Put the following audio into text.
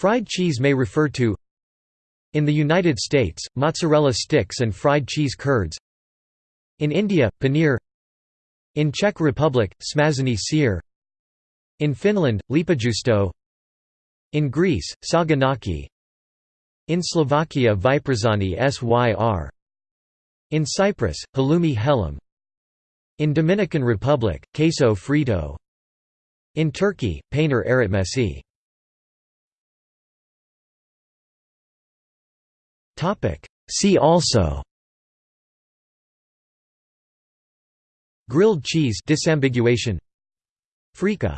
Fried cheese may refer to In the United States, mozzarella sticks and fried cheese curds. In India, paneer. In Czech Republic, smažený sýr In Finland, leipäjuusto. In Greece, saganaki. In Slovakia vyprážaný syr. In Cyprus, halloumi hellim In Dominican Republic, queso frito. In Turkey, peynir eritmesi See also. Grilled cheese disambiguation. Frico